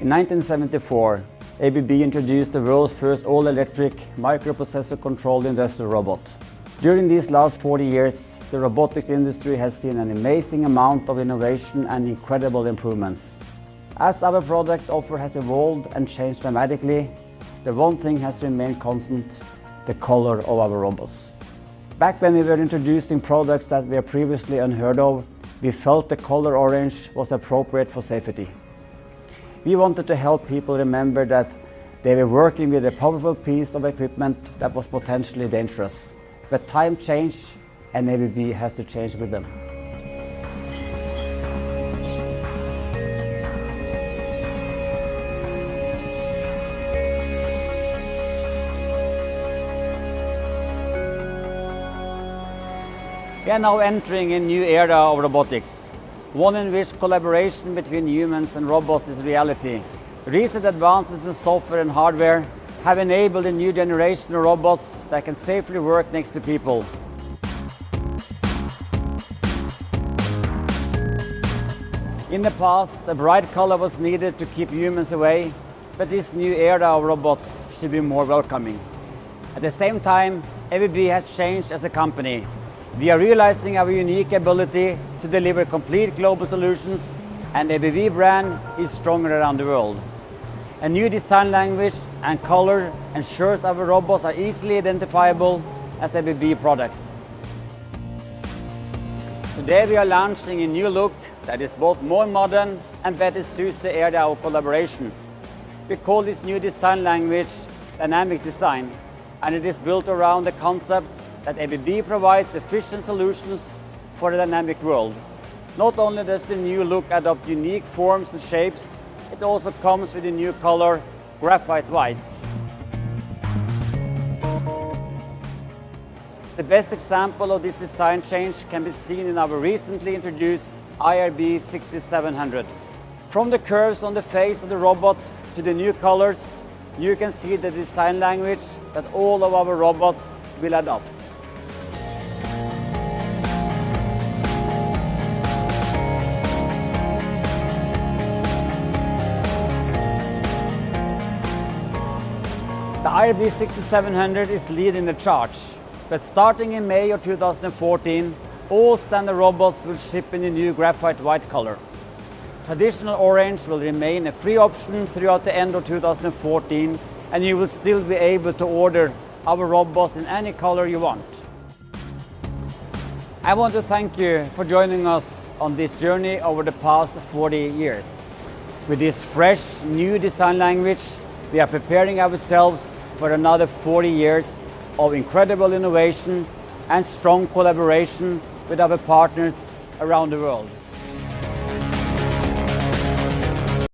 In 1974, ABB introduced the world's first all-electric microprocessor-controlled industrial robot. During these last 40 years, the robotics industry has seen an amazing amount of innovation and incredible improvements. As our product offer has evolved and changed dramatically, the one thing has remained constant, the color of our robots. Back when we were introducing products that were previously unheard of, we felt the color orange was appropriate for safety. We wanted to help people remember that they were working with a powerful piece of equipment that was potentially dangerous. But time changed and ABB has to change with them. We are now entering a new era of robotics, one in which collaboration between humans and robots is reality. Recent advances in software and hardware have enabled a new generation of robots that can safely work next to people. In the past, a bright color was needed to keep humans away, but this new era of robots should be more welcoming. At the same time, ABB has changed as a company. We are realizing our unique ability to deliver complete global solutions, and ABB brand is stronger around the world. A new design language and color ensures our robots are easily identifiable as ABB products. Today we are launching a new look that is both more modern and better suits the era of collaboration. We call this new design language Dynamic Design, and it is built around the concept that ABB provides efficient solutions for a dynamic world. Not only does the new look adopt unique forms and shapes, it also comes with a new color, graphite white. The best example of this design change can be seen in our recently introduced IRB 6700. From the curves on the face of the robot to the new colors, you can see the design language that all of our robots will adopt. The IRB 6700 is leading the charge, but starting in May of 2014, all standard robots will ship in the new graphite white color. Traditional orange will remain a free option throughout the end of 2014, and you will still be able to order our robots in any color you want. I want to thank you for joining us on this journey over the past 40 years. With this fresh, new design language, we are preparing ourselves for another 40 years of incredible innovation and strong collaboration with our partners around the world.